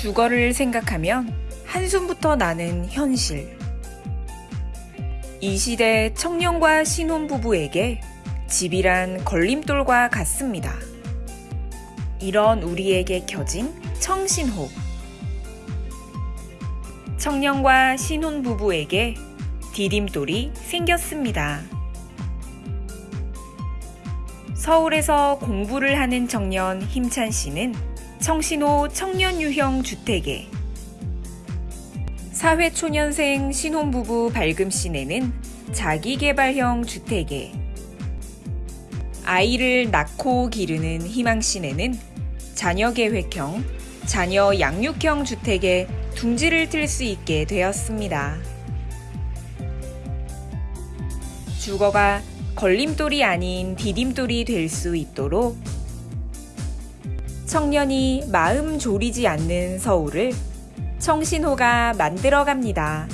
주거를 생각하면 한숨부터 나는 현실. 이 시대 청년과 신혼부부에게 집이란 걸림돌과 같습니다. 이런 우리에게 켜진 청신호. 청년과 신혼부부에게 디딤돌이 생겼습니다. 서울에서 공부를 하는 청년 힘찬 씨는 청신호 청년 유형 주택에 사회초년생 신혼부부 밝음 씨네는 자기개발형 주택에 아이를 낳고 기르는 희망 씨네는 자녀계획형, 자녀 양육형 주택에 둥지를 틀 수 있게 되었습니다. 주거가 걸림돌이 아닌 디딤돌이 될 수 있도록 청년이 마음 졸이지 않는 서울을 청신호가 만들어 갑니다.